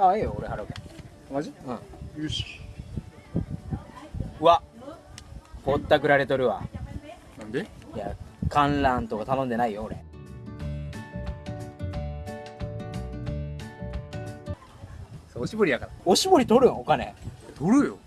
ああええよ俺払うけマジ？うん。よし。うわ。ぼったくられとるわ。なんで？いや観覧とか頼んでないよ俺。おしぼりやから。おしぼり取るよお金。取るよ。